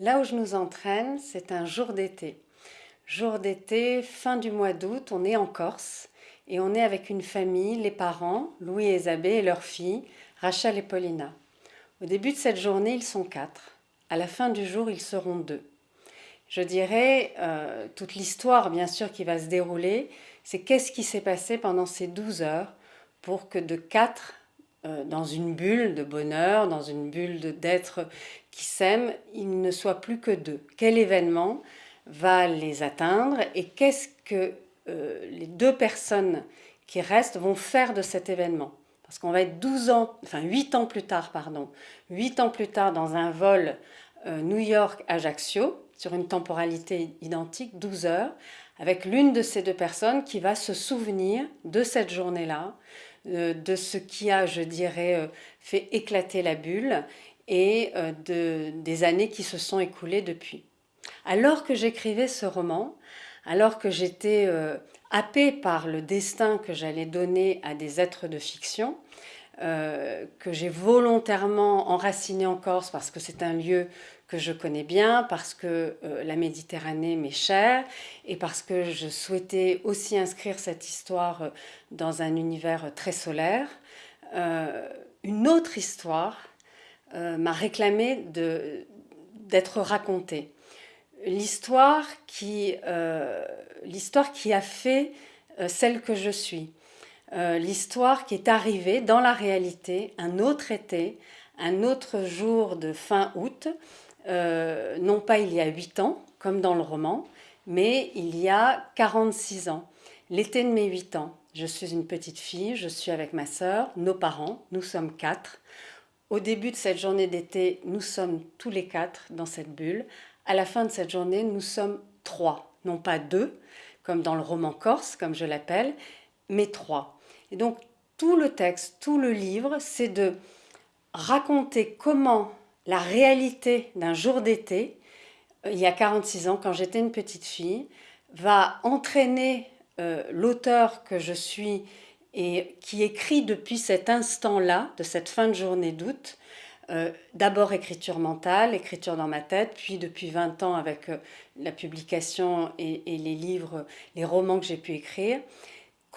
Là où je nous entraîne, c'est un jour d'été. Jour d'été, fin du mois d'août, on est en Corse et on est avec une famille, les parents, Louis et Isabelle et leur fille, Rachel et Paulina. Au début de cette journée, ils sont quatre. À la fin du jour, ils seront deux. Je dirais, euh, toute l'histoire bien sûr qui va se dérouler, c'est qu'est-ce qui s'est passé pendant ces douze heures pour que de quatre euh, dans une bulle de bonheur, dans une bulle d'êtres qui s'aiment, il ne soit plus que deux. Quel événement va les atteindre et qu'est-ce que euh, les deux personnes qui restent vont faire de cet événement? Parce qu'on va être 12 ans, enfin 8 ans plus tard, pardon, 8 ans plus tard dans un vol euh, New York-Ajaccio, sur une temporalité identique, 12 heures, avec l'une de ces deux personnes qui va se souvenir de cette journée-là, euh, de ce qui a, je dirais, euh, fait éclater la bulle et euh, de, des années qui se sont écoulées depuis. Alors que j'écrivais ce roman, alors que j'étais happée par le destin que j'allais donner à des êtres de fiction, que j'ai volontairement enraciné en Corse parce que c'est un lieu que je connais bien, parce que la Méditerranée m'est chère et parce que je souhaitais aussi inscrire cette histoire dans un univers très solaire. Euh, une autre histoire euh, m'a réclamé d'être racontée. L'histoire qui, euh, qui a fait celle que je suis. L'histoire qui est arrivée dans la réalité un autre été, un autre jour de fin août, non pas il y a 8 ans, comme dans le roman, mais il y a 46 ans, l'été de mes 8 ans. Je suis une petite fille, je suis avec ma sœur, nos parents, nous sommes quatre. Au début de cette journée d'été, nous sommes tous les quatre dans cette bulle. À la fin de cette journée, nous sommes trois, non pas deux, comme dans le roman corse, comme je l'appelle, mais trois. Et donc, tout le texte, tout le livre, c'est de raconter comment la réalité d'un jour d'été, euh, il y a 46 ans, quand j'étais une petite fille, va entraîner euh, l'auteur que je suis et qui écrit depuis cet instant-là, de cette fin de journée d'août, euh, d'abord écriture mentale, écriture dans ma tête, puis depuis 20 ans avec la publication et, les livres, les romans que j'ai pu écrire,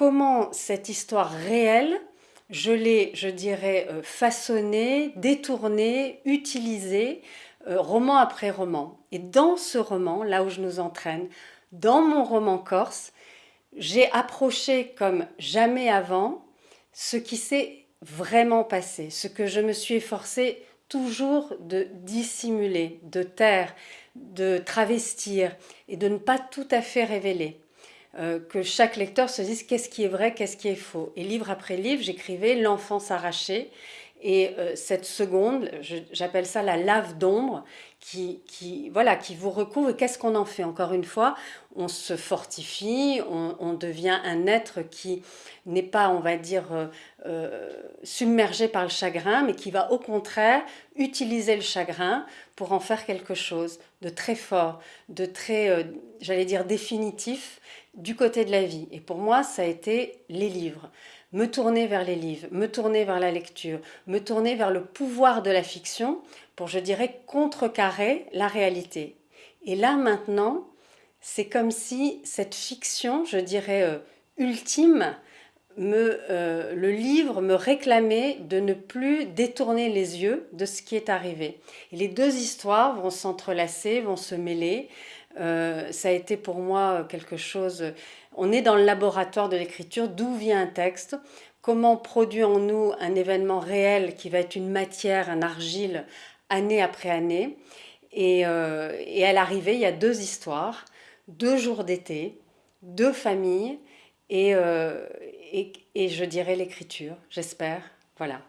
comment cette histoire réelle, je l'ai, je dirais, façonnée, détournée, utilisée, roman après roman. Et dans ce roman, là où je nous entraîne, dans mon roman corse, j'ai approché comme jamais avant ce qui s'est vraiment passé, ce que je me suis efforcée toujours de dissimuler, de taire, de travestir et de ne pas tout à fait révéler. Euh, que chaque lecteur se dise qu'est-ce qui est vrai, qu'est-ce qui est faux. Et livre après livre, j'écrivais L'enfance arrachée, et euh, cette seconde, j'appelle ça la lave d'ombre, qui, qui, voilà, qui vous recouvre. Qu'est-ce qu'on en fait Encore une fois, on se fortifie, on, devient un être qui n'est pas, on va dire, euh, euh, submergé par le chagrin, mais qui va au contraire utiliser le chagrin pour en faire quelque chose de très fort, de très, j'allais dire, définitif du côté de la vie. Et pour moi, ça a été les livres me tourner vers les livres, me tourner vers la lecture, me tourner vers le pouvoir de la fiction pour, je dirais, contrecarrer la réalité. Et là, maintenant, c'est comme si cette fiction, je dirais, euh, ultime, me, euh, le livre me réclamait de ne plus détourner les yeux de ce qui est arrivé. Et les deux histoires vont s'entrelacer, vont se mêler. Euh, ça a été pour moi quelque chose... On est dans le laboratoire de l'écriture, d'où vient un texte, comment produit en nous un événement réel qui va être une matière, un argile, année après année. Et, euh, à l'arrivée, il y a deux histoires, deux jours d'été, deux familles, euh, et je dirais l'écriture, j'espère. Voilà.